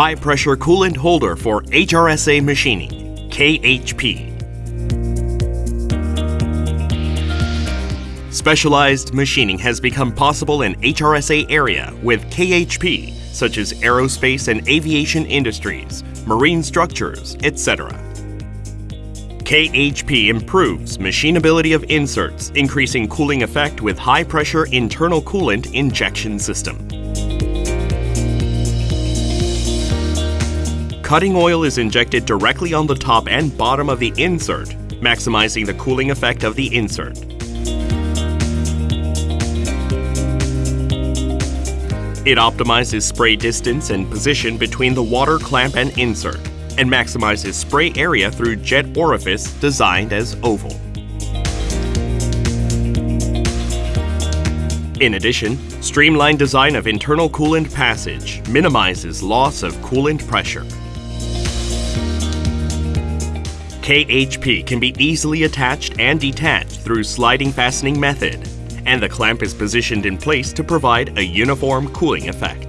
High Pressure Coolant Holder for HRSA Machining, KHP. Specialized machining has become possible in HRSA area with KHP, such as aerospace and aviation industries, marine structures, etc. KHP improves machinability of inserts, increasing cooling effect with high pressure internal coolant injection system. Cutting oil is injected directly on the top and bottom of the insert, maximizing the cooling effect of the insert. It optimizes spray distance and position between the water clamp and insert, and maximizes spray area through jet orifice designed as oval. In addition, streamlined design of internal coolant passage minimizes loss of coolant pressure. KHP can be easily attached and detached through sliding fastening method, and the clamp is positioned in place to provide a uniform cooling effect.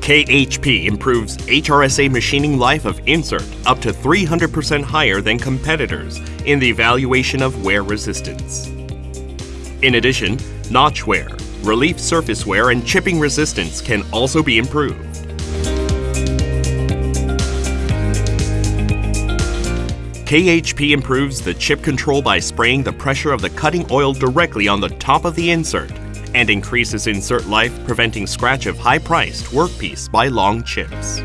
KHP improves HRSA machining life of insert up to 300% higher than competitors in the evaluation of wear resistance. In addition, notch wear, relief surface wear and chipping resistance can also be improved. KHP improves the chip control by spraying the pressure of the cutting oil directly on the top of the insert and increases insert life, preventing scratch of high-priced workpiece by long chips.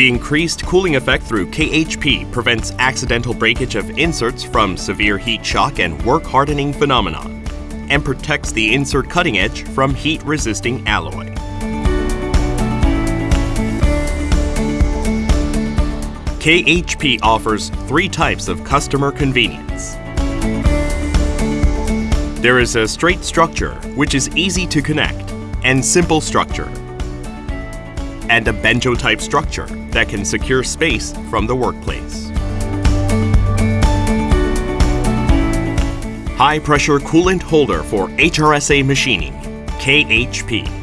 The increased cooling effect through KHP prevents accidental breakage of inserts from severe heat shock and work hardening phenomenon, and protects the insert cutting edge from heat-resisting alloy. KHP offers three types of customer convenience. There is a straight structure, which is easy to connect, and simple structure, and a banjo-type structure that can secure space from the workplace. High pressure coolant holder for HRSA machining, KHP.